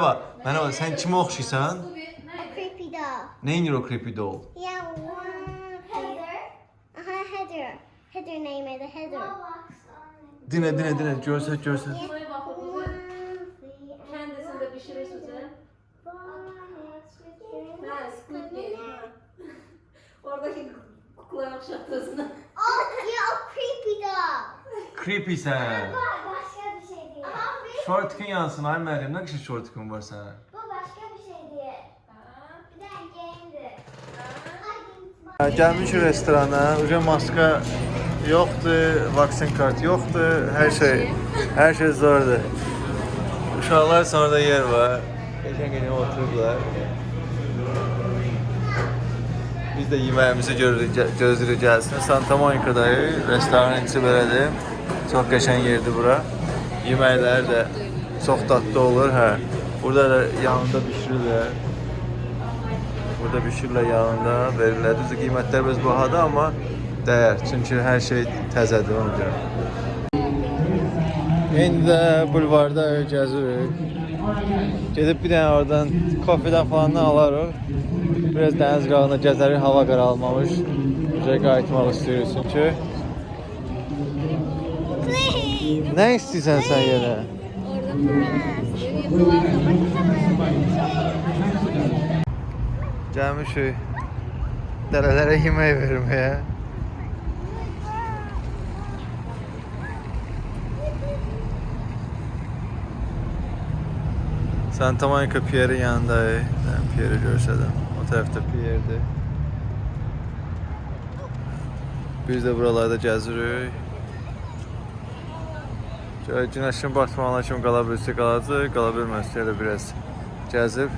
Merhaba, merhaba. Sen kime oxşuysan? A creepy doll. Neyin o creepy doll? Yeah, one. Heather. Huh, Heather. Heather name is Heather. Dine, dine, dine. Görsək, görsək. Şuraya bak o One, kızı three, kendisini de pişirir Suzen. four, Ha, Squid Game. Oradaki kuklaya okşattığısını. Oh, a creepy doll. Creepy. Bu başka bir şey değil. Aha, bir- Şortikın yansın. Ay Məryəm, nə qədər şortikın var sənin? bu başka bir şey değil. Bir de game'di. Gəlmişik restorana. Uca maska yoxdur, vaksin kart yoxdur. Hər şey, hər şey zordur. Uşaqlar sonra da yer var. Qəşəng-qəşəng oturublar. Biz də yeməyimizi görürük, gə- gözləyirik gəlsin. Santa Monica'dayıq. Restoranın içi belədir. Çox qəşəng yerdir bura. Yeməklər də çox dadlı olur, hə. Burada da yanında bişirirlər. Burada bişirlə yanında verirlər. Düzdür qiymətlər biraz bahadır, amma dəyər. Çünki hər şey təzədir ona görə. İndi də bulvarda gəzirik. Gedib bir dənə oradan kofedən falan alarıq. Biraz dəniz qırağında gəzərik, hava qaralmamış. Bizə qayıtmaq istəyirik çünki. Please. Nə istəyirsən sən yenə? Gəlmişik dərələrə yemək verməyə. Santa Monica Pierre'in yanındayıq. Ben Pierre'i görsədim. O tərəfdə Pierre'dir. Biz də buralarda gəzirik. Günəşin batmağına kimi qala bilsə qalacaq, qala bilməzsə elə biraz gəzib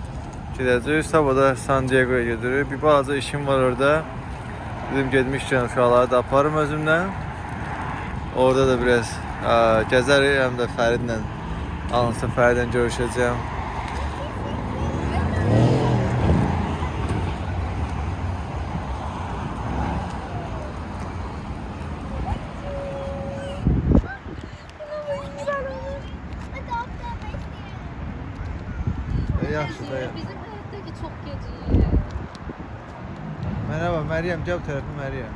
gedəcəyik. Sabah da San Diego'ya gedirik. Bir balaca işim var orada. Dedim getmişkən uşaqları da aparım özümlə. Orada da biraz ə, gəzərik, həm də Fəridlə alınsa Fəridlə görüşəcəyəm. E, yaxşı da. Bizim hayattaki çok gece. Merhaba Meryem, gəl bu tərəfə Meryem.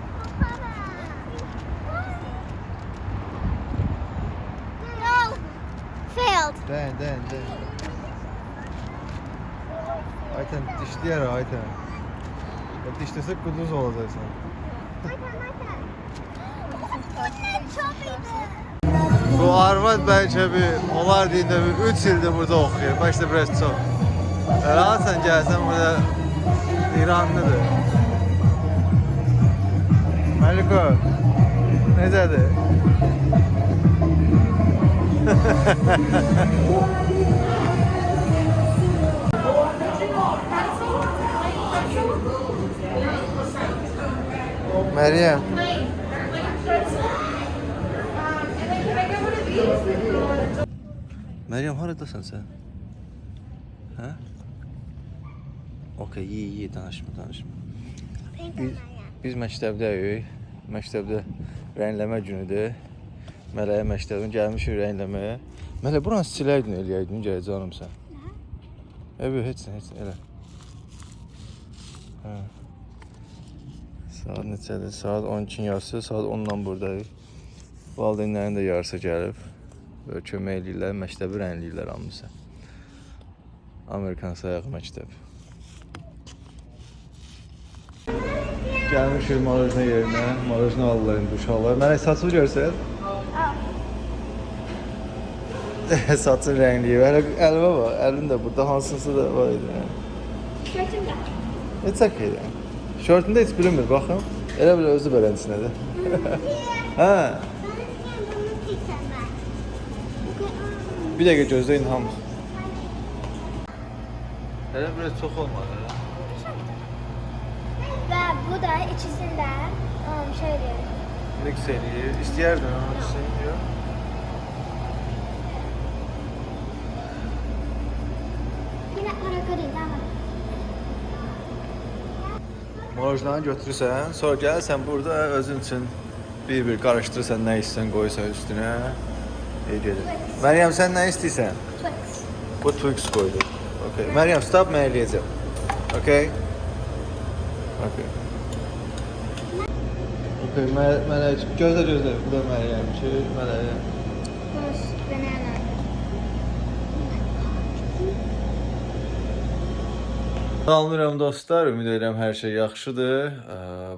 No. Failed. Dayan, dayan, dayan. Ayten dişləyər Ayten. Ya dişləsək quduz olacaqsan. Çok iyiydi. Bu arvad bəlkə bir, onlar deyində bir 3 ildir burada oxuyur. Başda biraz çox. Rahatsan gəlsən burada İranlıdır. Məliko, necədir? Məryəm. Məryəm haradasan sən? Hə? Okay, iyi, iyi, danışma, danışma. Biz, biz məktəbdəyik. Məktəbdə rəngləmə günüdür. Mələyə məktəbdən gəlmişik rəngləməyə. Mələ buranı siləydin, eləyəydin, gəl canım sən. Evet, heç nə, heç nə, elə. Hə. Saat neçədir? Saat 12-nin yarısı, saat 10-dan buradayıq. Valideynlərin də yarısı gəlib. Böyle kömək eləyirlər, məktəbi rəngləyirlər hamısı. Amerikan sayağı məktəb. Gəlmişik marojna yerinə, marojna alırlar indi uşaqlar. Mənə saçımı görsən? Saçın rəngliyir. Hələ əlimə bax, əlim də burada hansısı da var idi. Gördüm de. Heç okay. Şortunda heç bilinmir, baxın. Elə belə özü beləsinədir. hə, bir dəqiqə gözləyin hamısı. Elə biraz çox olmadı. Ve bu da içisinde um, şöyle. Mix eləyir. İstəyərdin onu düşün, yox? Yine harika değil ama. Marojnanı götürürsən, sonra gəlsən burada özün üçün bir-bir qarışdırırsan, nə istəyirsən qoysan üstünə. İyi gedir. Məryəm sən nə istəyirsən? Twix. Bu Twix koyduk. Okay. Meryem stop mən eləyəcəm. Okay? Okay. Okay, Mə- Mələk, gözlə gözlə. Bu da Məryəm ki, Mələk. Boş banana. Salamlayıram dostlar, ümid edirəm hər şey yaxşıdır.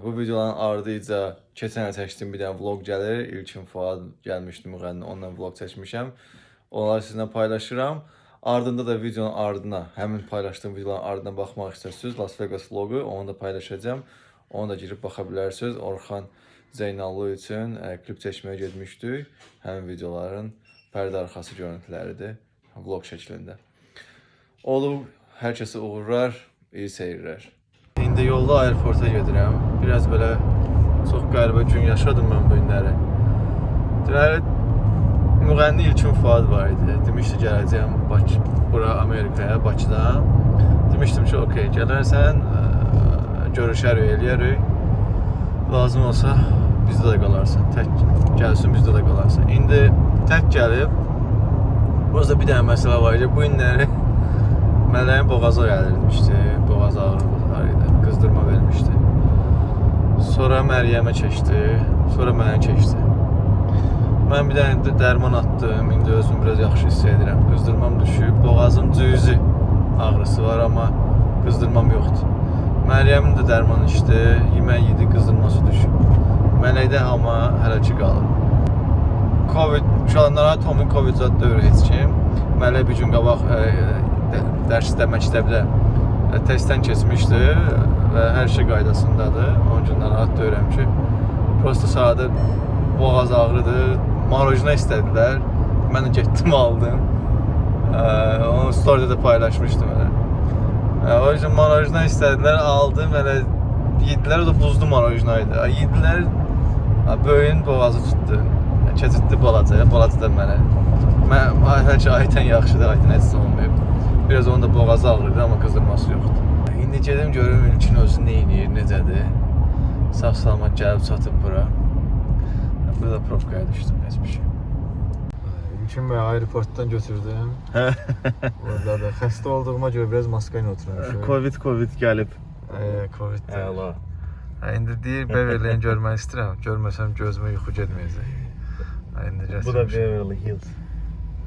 Bu videoların ardıca keçən il çəkdiyim bir dənə vlog gəlir. İlkin Fuad gəlmişdi müğənni, onunla vlog çəkmişəm. Onları sizinlə paylaşıram. Ardında da videonun ardına, həmin paylaşdığım videoların ardına baxmaq istərsiniz, Las Vegas vlogu, onu da paylaşacağam. Onu da girib baxa bilərsiniz. Orxan Zeynallı üçün ə, klip çəkməyə getmişdik. Həmin videoların pərdə arxası görüntüləridir, vlog şəklində. Olub, hər kəsə uğurlar, iyi seyirlər. İndi yolda aeroporta gedirəm. Biraz belə çox qəribə gün yaşadım mən bu günləri. Deməli, müğənni İlkin Fuad var idi. Demişdi gələcəyəm Bakı, bura Amerikaya, Bakıdan. Demişdim ki, okey, gələrsən, ə, görüşərik, eləyərik. Lazım olsa bizdə də qalarsan. Tək gəlsin bizdə də qalarsan. İndi tək gəlib. Burada bir dənə məsələ var idi. Bu günləri Mələyin boğazı gəlirmişdi. Boğaz ağrısı var idi. Qızdırma vermişdi. Sonra Məryəmə keçdi. Sonra mənə keçdi. Mən bir dənə də dərman atdım. İndi özümü biraz yaxşı hiss edirəm. Qızdırmam düşüb. Boğazım cüzi ağrısı var, amma qızdırmam yoxdur. Məryəmin də dərman içdi. Yemək yedi, qızdırması düşüb. Mələkdə amma hələ ki qalıb. Covid, uşaqlara Tomin Covid zad deyil heç kim. Mələk bir gün qabaq ə, də- dərsdə, məktəbdə ə, testdən keçmişdi və hər şey qaydasındadır. Onun üçün narahat deyirəm ki, prosta sadə boğaz ağrıdır. Marojna istədilər. Mən də getdim aldım. Ə, onu storydə də paylaşmışdım elə. Ə, o yüzden marojna istədilər, aldım elə yedilər, o da buzlu marojna idi. Yedilər, böyüyün boğazı tutdu. Keçiddi balacaya, balaca da mənə. Mən hər şey aytən yaxşıdır, aytən heç olmayıb. Biraz onun da boğazı ağrıydı, amma qızdırması yoxdur. İndi gedim görüm İlkin özü nə edir, necədir. Sağ-salamat gəlib çatıb bura. Burada probkaya düşdüm, heç bir şey. İlkin Bey aeroportdan götürdüm. Orada da xəstə olduğuma görə biraz maska ilə oturmuşum. Covid, Covid gəlib. Ee, Covid. Əla. Ha, indi deyir Beverly-ni görmək istəyirəm. Görməsəm gözümə yuxu getməyəcək. Ha, indi gətirmişəm. Beverly Hills.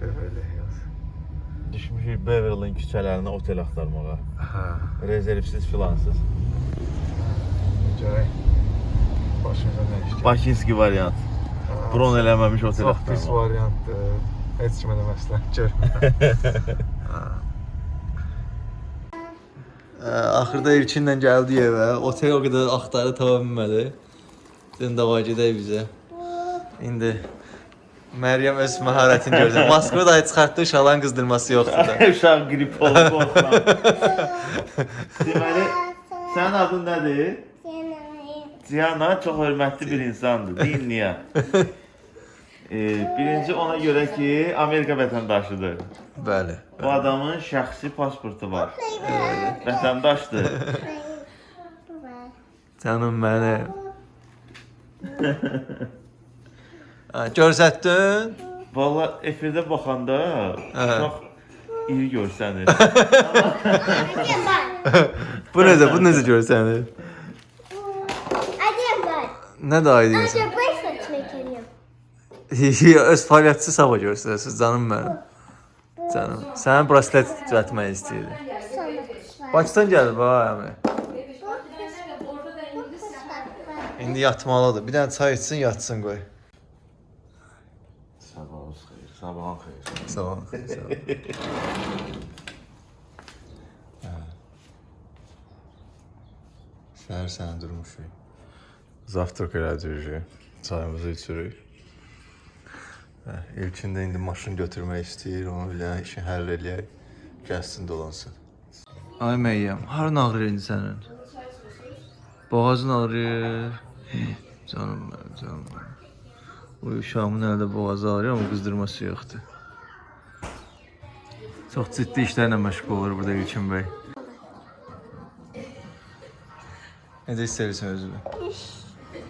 Beverly Hills. Düşmüşük Beverly küçələrinə otel axtarmağa. Hə. Rezervsiz filansız. Görək. Başımıza nə iş gəlir. Bakinski variant. Bron eləməmiş otel Çox pis variantdır. Heç kimə də məsləhət görmürəm. Axırda İlkinlə gəldi evə. Otel o qədər axtardı, tapa bilmədi. Dedim davay gedək bizə. İndi Məryəm öz məharətini gördü. Moskva da çıxartdı, uşaqların qızdırması yoxdur da. Uşaq qrip olub qorxuram. Deməli, sənin adın nədir? Ciana çox hörmətli bir insandır. Ee, birinci ona görə ki, Amerika vətəndaşıdır. Bəli. Bu adamın şəxsi pasportu var. Vətəndaşdır. Canım mənim. Görsətdin? Valla efirdə baxanda Hə. çox iri görsənir. Bu necə? Bu necə görsənir? Nə də I Öz fəaliyyətçi sabah göstərəsiniz canım mənim. Canım. Sənin braslet düzəltmək istəyirdi. So much fun. Bakıdan gəlib ha əmi. İndi yatmalıdır. Bir dənə çay içsin, yatsın qoy. Sabahınız xeyir, sabahın xeyir. Sağ ol. Sağ ol. Səhər sənə durmuşuq. Zavtrak elədik. Çayımızı içirik. Hə, İlkin də indi maşın götürmək istəyir, onu bir dənə işini həll eləyək. Gəlsin dolansın. Ay Məyyəm, harın ağrıyır indi sənin? Boğazın ağrıyır. Hı, Canım mənim, canım mənim. Bu uşağımın əldə boğazı ağrıyır, amma qızdırması yoxdur. Çox ciddi işlərlə məşğul olur burada İlkin bəy. Necə hiss edirsən özünü?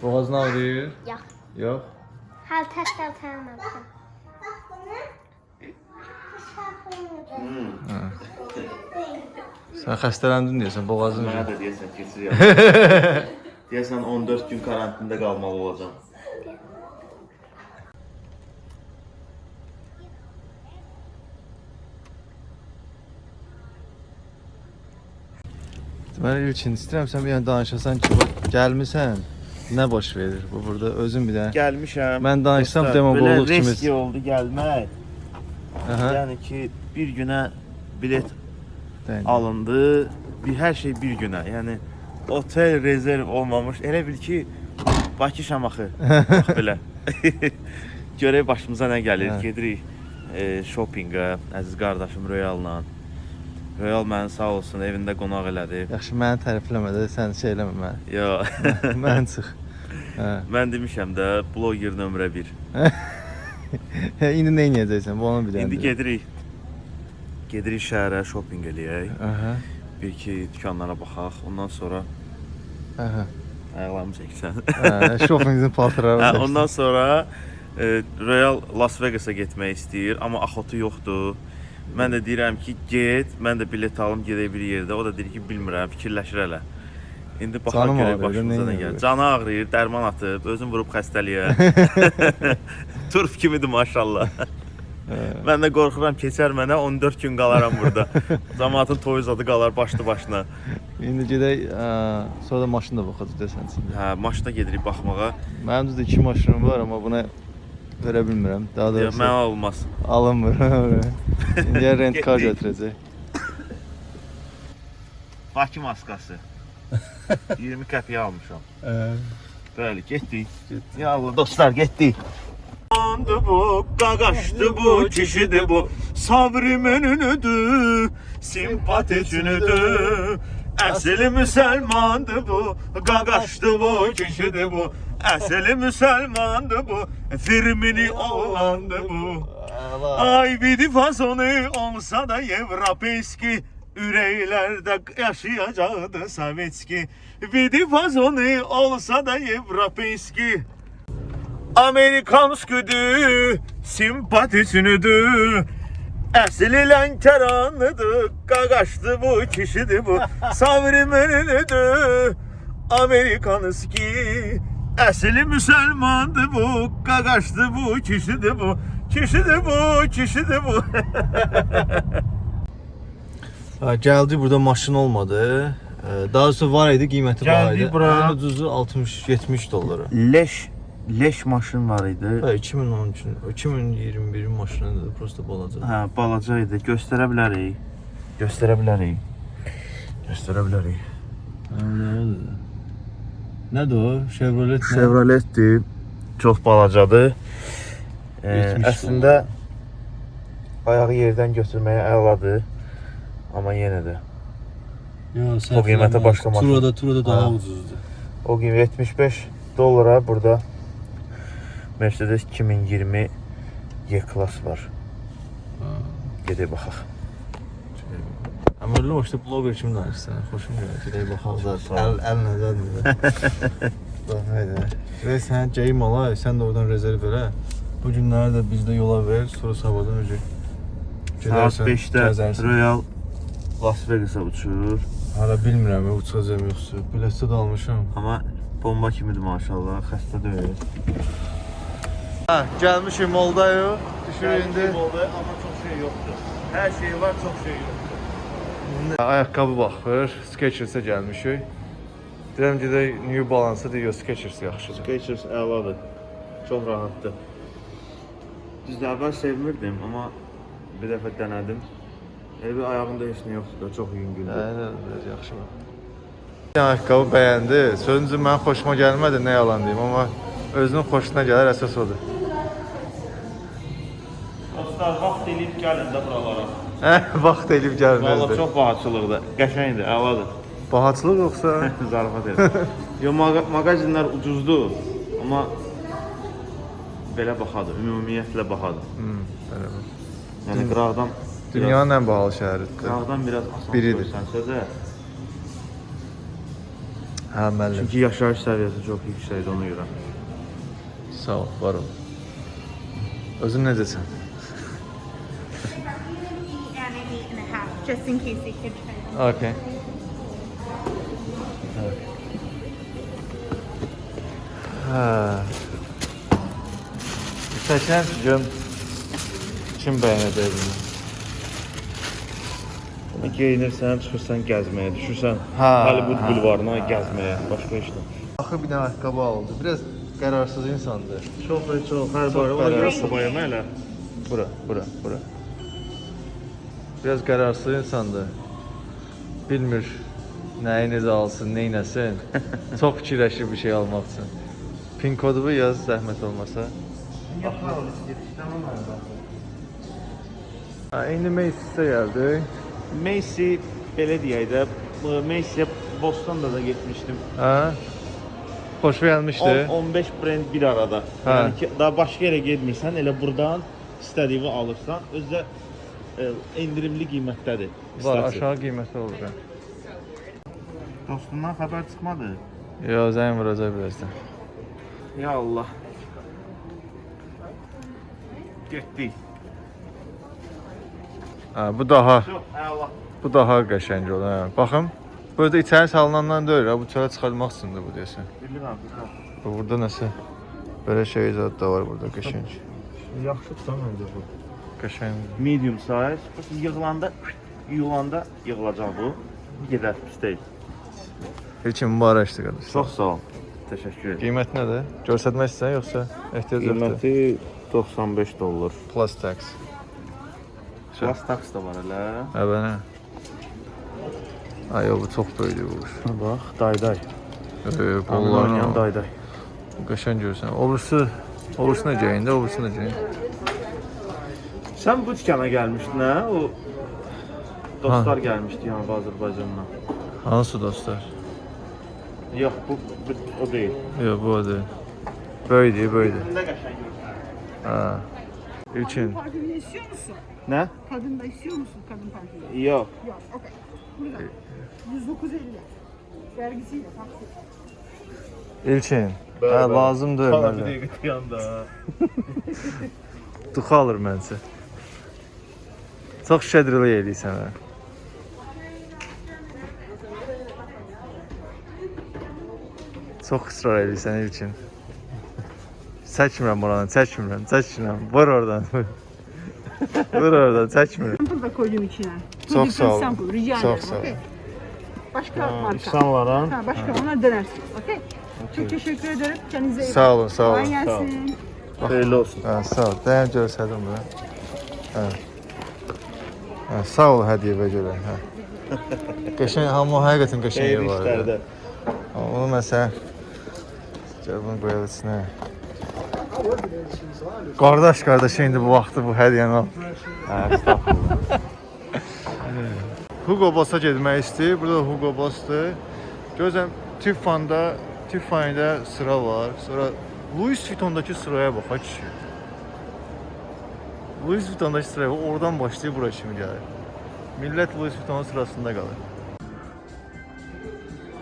Boğazın ağrıyır? Yox. Yox. Hal test altanmadım. Bak bunu. Sən xəstələndin deyəsən, boğazın. Mənə də deyəsən keçir ya. deyəsən 14 gün karantində qalmalı olacağam. Mən ilkin istəyirəm sən bir dənə danışasan ki, bax gəlmisən. Nə baş verir bu burada? Özün bir dənə. Gəlmişəm. Mən danışsam demagogluq belə kimi. riski oldu gəlmək. Aha. Yəni ki, bir günə bilet Dəyin. alındı. Bir hər şey bir günə. Yəni otel rezerv olmamış. Elə bil ki Bakı Şamaxı. Bax belə. Görək başımıza nə gəlir. Hə. Gedirik e, shoppinqə əziz qardaşım Royal-la. Royal məni sağ olsun evində qonaq elədi. Yaxşı məni tərifləmə də, sən şey eləmə məni. Yo. Mən çıx. Hə. Mən demişəm də bloger nömrə 1. Hə, İndi nə edəcəksən? Bu onu dənə. İndi gedirik. Gedirik şəhərə shopping eləyək. Aha. Bir iki dükanlara baxaq. Ondan sonra Aha. ayaqlarımı çəksən. Hə, shoppingin paltarları. Hə, ondan sonra e, Royal Las Vegas-a getmək istəyir, amma axotu yoxdur. Mən də deyirəm ki, get, mən də bilet alım, gedək bir yerdə. O da deyir ki, bilmirəm, fikirləşir hələ. İndi baxaq görək başımıza nə gəlir. Canı ağrıyır, dərman atıb, özün vurub xəstəliyə. Turp kimidir maşallah. Mən də qorxuram keçər mənə 14 gün qalaram burada. Cəmaatın toy zadı qalar başlı başına. İndi gedək, ə, sonra da maşın da baxacağıq desən. Hə, maşına gedirik baxmağa. Mənim düzdür 2 maşınım var, amma buna verə bilmirəm. Daha Ya, doğrusu Mənə olmaz. alınmır. İndi ya rent kar Getdik. götürəcək. Bakı maskası. 20 qəpiyə almışam. Bəli, getdik. Ya Allah dostlar, getdik. Andı bu, qaqaşdı bu, kişidir bu. Sabri menünüdür, simpatikünüdür. Əsli müsəlmandı bu, qaqaşdı bu, kişidir bu. Əsli müsəlmandı bu, firmini oğlandı bu. Ay bir fasonu olsa da Evropeyski Ürəklərdə yaşayacaqdı Sovetski Bir fasonu olsa da Evropeyski Amerikansküdür, simpatisünüdür Əsli Lənkəranlıdır, qaqaşdı bu, kişidir bu. Savri menünüdür, Amerikanski Əsli müsəlmandır bu, qaqaşdı bu, kişidir bu Kişidir bu, kişidir bu Ha, gəldi burada maşın olmadı. Daha doğrusu var idi, qiyməti var Gəldi idi. bura. Ən ucuzu 60-70 dollara. Leş, leş maşın var idi Hə, 2013, 2021-in maşınıdır, prosta balaca. Hə, balaca idi. Göstərə bilərik. Göstərə bilərik. Göstərə bilərik. Hə, nədir? O? Chevrolet nə? Chevroletdir. Çox balacadır. E, 70 əslində ayağı yerdən götürməyə əladır. Amma yenə də Yo, O qiymətə başqa maşın. Turada, turada daha Ha. ucuzdur. o gün 75 dollara burada Mercedes 2020 Y-Class var. Gedək baxaq. Amma öyle işte blogger kimi danışsan, xoşum gəlir. Gedək baxaq zaten. Əl, zaten. Bax, haydi. Və sən geyim ala, sən də oradan rezerv elə. Bu günləri də bizdə yola ver, sonra sabahdan önce Saat 5-də gəzərsən. Royal Las Vegas-a uçur. Hala bilmirəm uçacağım yoxsa. Biletdə də almışam. Amma bomba kimidir maşallah, xəstə deyil. Hə, gəlmişik Moldaya. Düşür indi. oldu, amma çox şey yoxdur. Hər şey var, çox şey yoxdur. Ayaqqabı baxır, Skechers-ə gəlmişik. Deyirəm gedək New Balance-a deyir, Skechers yaxşıdır. Skechers əladır. Çox rahatdır. Düzdür, əvvəl sevmirdim, amma bir dəfə dənədim. Elə bir ayağımda heç nə yoxdur da, çox yüngüldür. Hə, biraz yaxşı var. Ayaqqabı bəyəndi. Sözüncü mənim xoşuma gəlmədi, nə yalan deyim, amma özünün xoşuna gələr, əsas odur. Dostlar, vaxt eləyib gəlin də buralara. Hə, vaxt elib gəlin Valla çox bahatçılıqdır. Qəşəngdir, əladır. Bahatçılıq yoxsa? Zarafat edir. Yo, maqa mağazinlər ucuzdur, amma belə baxadır, ümumiyyətlə baxadır. Hmm, belə. Yəni qıraqdan Dünyanın ən bahalı şəhəridir. qıraqdan biraz asan Biridir. görsənsə də, Hə, müəllim. çünki yaşayış səviyyəsi çox yüksəkdir ona görə. Sağ ol, var ol. Özün necəsən? Just in case it could try. Okay. Ha. Seçen gün kim beğenəcək bunu? Geyinirsən, çıxırsan gəzməyə, düşürsən Ha, Hollywood bulvarına gəzməyə, başqa işlə. Axı bir dənə ayaqqabı aldı. Biraz qərarsız insandır. Çox və çox, hər barə ona görə sobayama elə. Bura, bura, bura. Biraz qərarsız insandır. Bilmir nəyi necə alsın, neynəsin. Çox fikirləşir bir şey almaq üçün. Pin kodu yaz zəhmət olmasa. İndi Macy'sə gəldik. Macy belə deyək də, Macy'yə Boston'da da getmişdim. Ha? Xoş gəlmişdi. 10-15 brend bir arada. Hə. Yəni ki, daha başqa yerə getmirsən, elə burdan istədiyini alırsan, özdə endirimli qiymətdədir. Var, aşağı qiyməti olur. Dostundan xəbər çıxmadı. Yo, zəng vuracaq birazdan. Ya Allah. Getdik. Ha, bu daha Çox, əla. bu daha qəşəng olur. Hə. Baxın. Burada içəri salınandan deyil, ha, bu çölə çıxartmaq üçündür bu deyəsən. Bilirəm, bilirəm. Bu Burada nəsə belə şey zad da var burada qəşəng. Yaxşıdır da məncə bu. Qəşəng. Medium size. Bax, Yığılanda, yuyulanda yığılacaq bu. Gedər, pis deyil. Heç kim mübarəkdir qardaş. Çox sağ ol. Təşəkkür edirəm. Qiymət nədir? Göstərmək istəyirsən yoxsa ehtiyac yoxdur? Qiyməti 95 dollar. Plus tax. Plus tax da var elə. Hə bənə. Ay, o, bu çox böyükdür bu. quş. Bax, dayday. Qollarla dayday. qəşəng görürsən. Obrisi, obrisi necə indi, obrisi necə? Sən bu dükana gəlmişdin hə? O dostlar gəlmişdi yəni Azərbaycandan. Hansı dostlar? Yox, bu, bu o deyil. Yox, bu o deyil. Böyüdür, böyüdür. Nə qəşəng. Ha. İlkin. Parfümünü istiyor musun? Nə? Kadın da istiyor musun kadın parfümü? Yox. Yok, okey. Burada. 109.50. Vergisiyle, taksi. İlkin. Hə, lazımdır Hala bir mənə. dəqiqə dayanda. Duxu alır məncə. Çox şədrilik eləyirsən hə. Çox israr eləyirsən ilkin. Çəkmirəm oranı, çəkmirəm, çəkmirəm. Vur oradan. Vur oradan, çəkmirəm. Sample da koydum Çok different sağ ol. Rica ederim, sağ ol. Başka marka. İnsanlara Ha, başka ona dönersin, okey? Çok teşekkür ederim. Kendinize iyi Sağ olun, sağ olun. Kolay gelsin. xeyirli olsun. Hə, sağ ol. Dəyər görsədim bura. Hə. Hə, sağ ol hədiyyəyə görə. Hə. Qəşəng, hamı həqiqətən qəşəng Xeyirli var. işlərdə. Onu məsələn cəbun qoyaq içinə. Qardaş, qardaş indi bu vaxtı bu hədiyyəni al. Hə, estağfurullah. Hugo Boss'a getmək istəyir. Burada Hugo Boss'dur. Gözəm Tiffany'da, Tiffany'də sıra var. Sonra Louis Vuitton'dakı sıraya bax ha kişi. Louis Vuitton'dakı sıraya oradan başlayıb bura kimi gəlir. Millət Louis Vuitton'un sırasında qalır.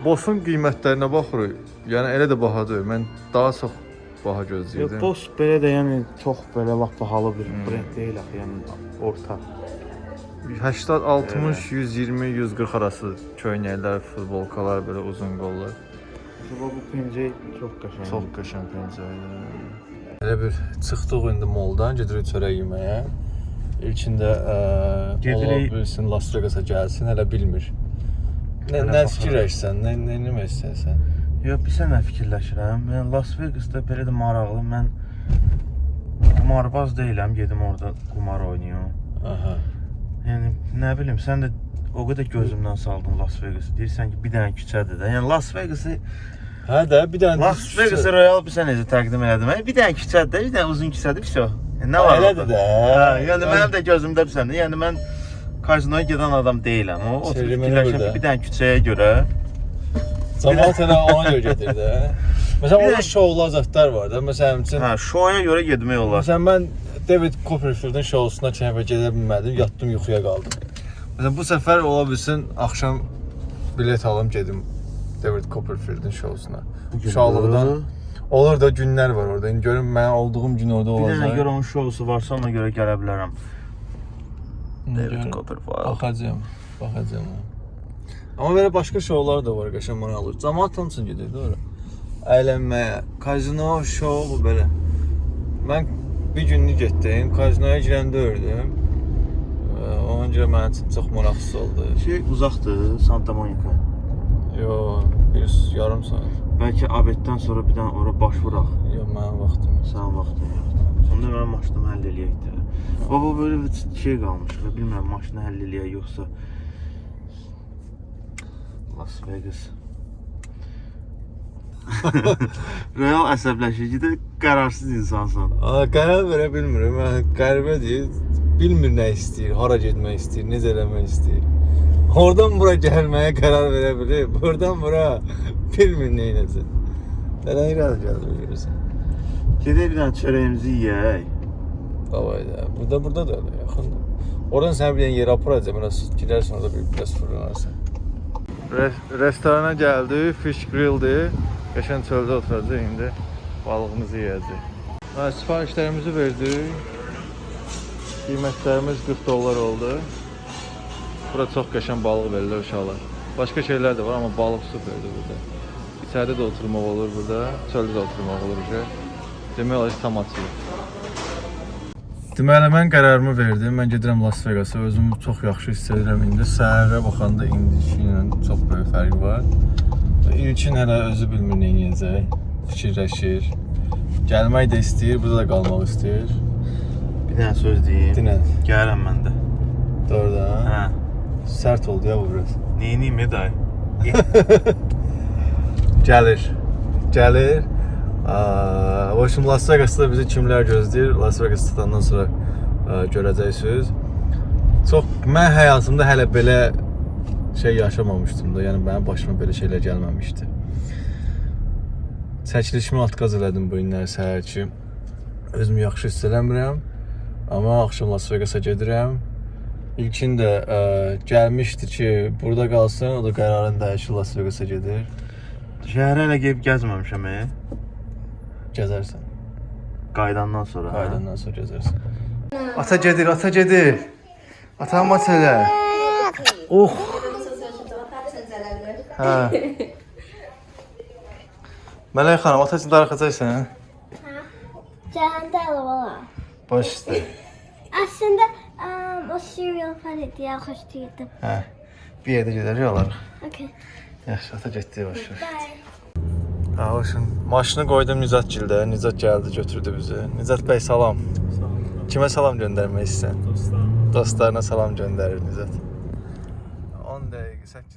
Boss'un qiymətlərinə baxırıq. Yəni elə də baha deyil. Mən daha çox baha Yox, gözləyirdim. boss belə də yəni çox belə lap bahalı bir brend deyil axı, yəni orta. 80, 60, 120, 140 arası köynəklər, futbolkalar, belə uzun qollar. Bu pencək çox qəşəng. Çox qəşəng pəncərədir. Elə bir çıxdıq indi moldan, gedirik çörək yeməyə. İlkində ə, Gedirik- ola bilsin Las Vegas-a gəlsin, hələ bilmir. Nə, nə fikirləşsən, nə, nə eləmək istəyirsən? Yox, bir sən nə fikirləşirəm? Mən Las Vegasda belə də maraqlı, mən qumarbaz deyiləm, gedim orada qumar oynayım. Aha. Yəni nə bilim, sən də o qədər gözümdən saldın Las Vegas. Deyirsən ki, bir dənə küçədir də. Yəni Las Vegas-ı Hə də bir dənə Las Vegas-ı Royal bir sən necə təqdim elədin? Mən bir dənə küçədir, bir dənə uzun küçədir, vəsə. Yəni, nə var? Elədir də. Hə, yəni mənim də gözümdə bir səndə. Yəni mən kazinoya gedən adam deyiləm. O oturub ki, bir dənə küçəyə görə Cəmaət elə ona görə gedir də. Məsələn, Bir orada də- şoula zətlər var da. Məsələn, üçün hə, şoya görə getmək olar. Məsələn, mən David Copperfieldin şousuna dəfə gedə bilmədim, yatdım, yuxuya qaldım. Məsələn, bu səfər ola bilsin axşam bilet alım gedim David Copperfieldin şousuna. Uşaqlıqdan olur da günlər var orada. İndi görüm mən olduğum gün orada Bir dənə olacaq. görə onun şousu varsa ona görə gələ bilərəm. David Copperfield. Baxacağam, baxacağam. Amma belə başqa şoular da var, qəşəng maraqlı. Cəmaət onun üçün gedir də ora. Əylənməyə, kazino, şou bu belə. Mən bir günlük getdim, kazinoya girəndə ördüm. Ona görə mənim üçün çox maraqsız oldu. Şey uzaqdır, Santa Monica. Yo, bir yarım saat. Bəlkə abeddən sonra bir dənə ora baş vuraq. Yo, mənim vaxtım yox. Sənin vaxtın yoxdur. Onda mənim maşınımı həll eləyək də. Baba böyle bir şey qalmış və bilmirəm maşını həll eləyək yoxsa Las Vegas. Real əsəbləşir ki də qərarsız insansan. Aa, qərar verə bilmirəm. Mən qəribədir. Bilmir nə istəyir, hara getmək istəyir, necə eləmək istəyir. Oradan bura gəlməyə qərar verə bilir. Buradan bura bilmir nə edəcək. Nədən irəli gəldi görürsən. Gedək bir dənə çörəyimizi yeyək. Davay da. Burada burada da öyle, yaxındır. Oradan səni bir dənə yerə aparacaq, biraz girərsən orada bir biraz fırlanarsan. Res restorana gəldik, fish grilldir. Qəşəng çöldə oturacağıq indi. Balığımızı yeyəcək. Ha, sifarişlərimizi verdik. Qiymətlərimiz 40 dollar oldu. Bura çox qəşəng balıq verirlər uşaqlar. Başqa şeylər də var, amma balıq superdir burada. İçəridə də oturmaq olur burada, çöldə də oturmaq olur. ki. Demək olar ki, tam açılır. Deməli mən qərarımı verdim. Mən gedirəm Las Vegas-a. Özümü çox yaxşı hiss edirəm indi. Səhərə baxanda indiki ilə çox böyük fərqi var. İlkin hələ özü bilmir nə edəcək. Fikirləşir. Gəlmək də istəyir, burada da qalmaq istəyir. Bir dənə söz deyim. Dinən. Gəlirəm mən də. Doğrudan. Hə. Sərt oldu ya bu biraz. Neyniyim Eday? Gəlir. Gəlir. Aa, o şimdi Las Vegas'ta bizi kimlər gözləyir? Las Vegas tutandan sonra ə, görəcəksiniz. Çox mən həyatımda hələ belə şey yaşamamışdım da. Yəni mənim başıma belə şeylər gəlməmişdi. Çəkilişimi atqaz elədim bu günlər səhər ki. Özümü yaxşı hiss eləmirəm. Amma axşam Las Vegas'a gedirəm. İlkin də ə, gəlmişdi ki, burada qalsın, o da qərarını dəyişir Las Vegas'a gedir. Şəhərə hələ gedib gəzməmişəm. E? Gəzərsən. Qaydandan sonra. hə? Qaydandan sonra gəzərsən. Ata gedir, ata gedir. Ata mat elə. Oh. Hə. Mələk xanım, ata üçün darıxacaqsan? Cəhəndə valla. Baş üstə. Aslında um, o cereal falan diye xoşlayırdım. Hə. Bir yerdə gedəcək olarıq. Okay. Yaxşı, ata getdi. Bye. Ha, hoşun. Maşını qoydum Nizat gildə. Nizat gəldi, götürdü bizi. Nizat bəy salam. Kimə salam göndərmək istəyirsən? Dostlarına salam göndərir Nizat. 10 dəqiqə, 8 dəqiqə qalıb.